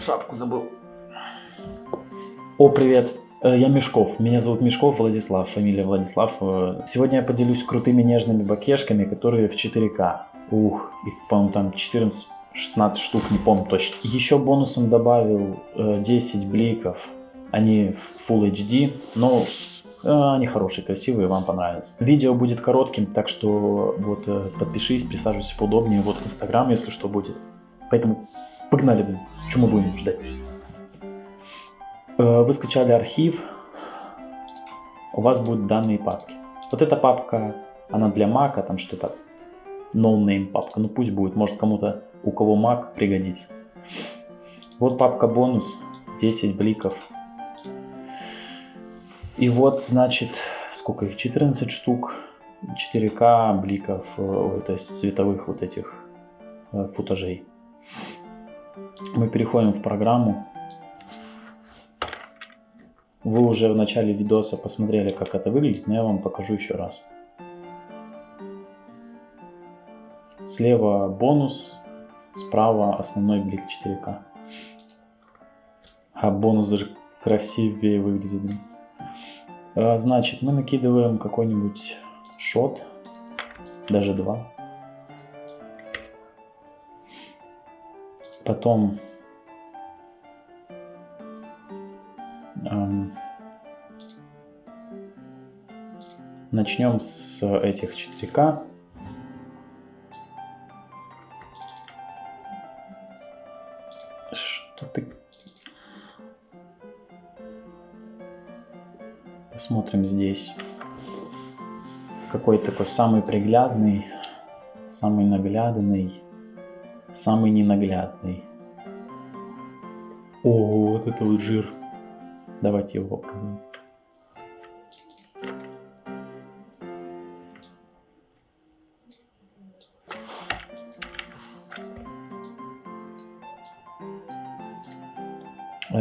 Шапку забыл. О, привет. Э, я Мешков. Меня зовут Мешков Владислав, фамилия Владислав. Э, сегодня я поделюсь крутыми нежными бакешками, которые в 4К. Ух, их, по-моему, там 14 16 штук, не помню точно. Еще бонусом добавил 10 э, бликов. Они в Full HD, но они хорошие, красивые, вам понравятся. Видео будет коротким, так что вот подпишись, присаживайся поудобнее. Вот Инстаграм, если что, будет. Поэтому погнали, блин. Мы будем ждать? Э, вы скачали архив, у вас будут данные папки. Вот эта папка, она для Mac, там что-то no name папка, ну пусть будет, может кому-то, у кого Mac пригодится. Вот папка бонус, 10 бликов. И вот, значит, сколько их, 14 штук, 4К бликов, э, то есть цветовых вот этих э, футажей. Мы переходим в программу. Вы уже в начале видоса посмотрели, как это выглядит, но я вам покажу еще раз. Слева бонус, справа основной блик 4К. А бонус даже красивее выглядит. А, значит, мы накидываем какой-нибудь шот, даже два. Потом Начнем с этих 4К. Что ты... Посмотрим здесь. Какой такой самый приглядный, самый наглядный, самый ненаглядный. О, вот это вот жир. Давайте его попробуем.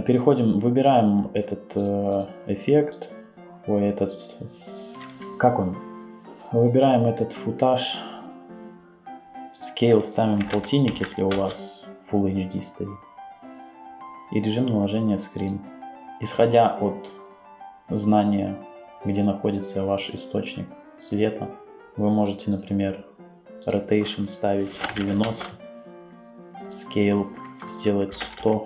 Переходим, выбираем этот э, эффект, ой, этот, как он? Выбираем этот футаж, scale ставим полтинник, если у вас Full HD стоит. И режим наложения скрин. Исходя от знания, где находится ваш источник света, вы можете, например, rotation ставить 90, scale сделать 100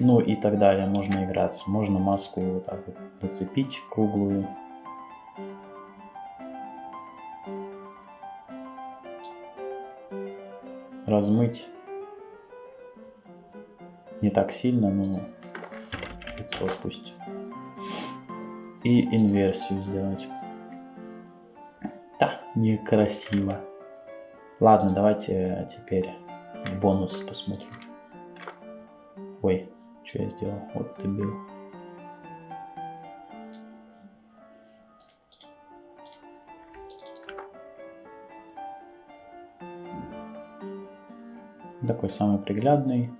ну и так далее. Можно играться. Можно маску вот так вот зацепить круглую. Размыть. Не так сильно, но лицо пусть. И инверсию сделать. Да, некрасиво. Ладно, давайте теперь бонус посмотрим. Ой, что я сделал? Вот ты был. Такой самый приглядный.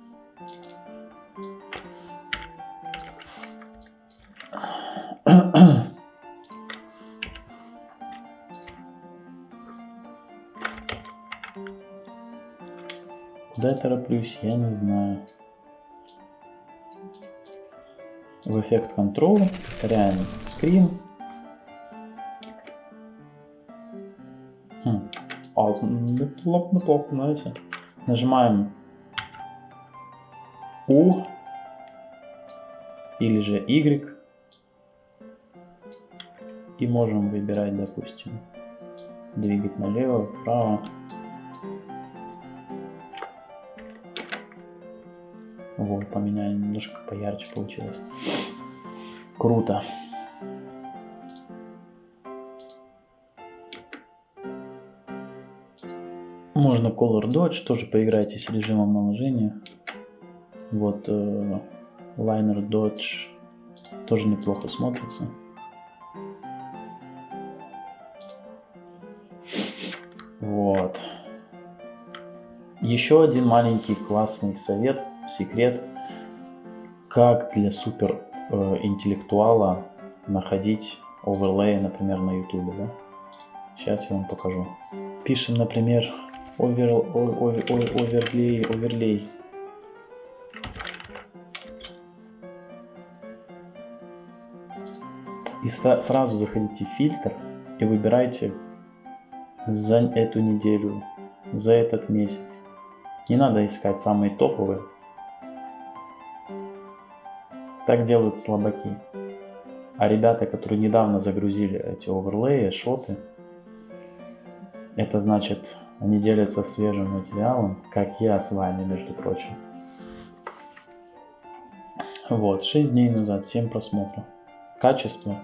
Куда я тороплюсь, я не знаю в эффект Control, повторяем скрин. Хм. Alt, неплохо, неплохо, знаете. Нажимаем U или же Y и можем выбирать, допустим, двигать налево, вправо. Вот, поменяли, немножко поярче получилось. Круто. Можно Color Dodge, тоже поиграйте с режимом наложения. Вот э, Liner Dodge тоже неплохо смотрится. Вот. Еще один маленький классный совет – секрет, как для супер э, интеллектуала находить оверлей, например, на YouTube. Да? Сейчас я вам покажу. Пишем, например, овер, овер, оверлей, оверлей. И сразу заходите в фильтр и выбирайте за эту неделю, за этот месяц. Не надо искать самые топовые. Так делают слабаки. А ребята, которые недавно загрузили эти оверлеи, шоты, это значит они делятся свежим материалом, как я с вами, между прочим. Вот, 6 дней назад, 7 просмотров. Качество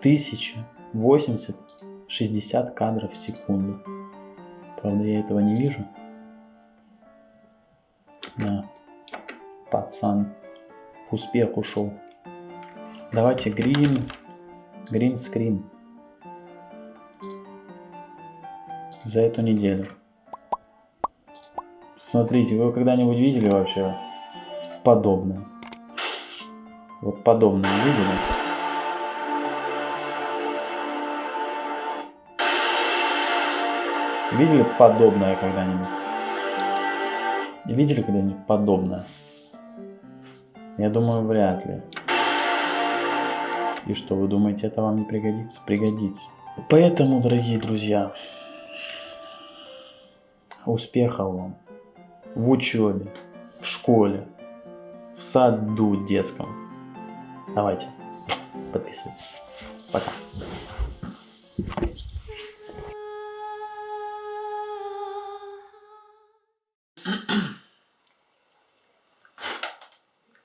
1080, 60 кадров в секунду. Правда, я этого не вижу. Да, пацан, успех ушел. Давайте green, green screen за эту неделю. Смотрите, вы когда-нибудь видели вообще подобное? Вот подобное видели? Видели подобное когда-нибудь? Видели когда-нибудь подобное? Я думаю, вряд ли. И что, вы думаете, это вам не пригодится? Пригодится. Поэтому, дорогие друзья, успехов вам в учебе, в школе, в саду детском. Давайте, подписывайтесь. Пока.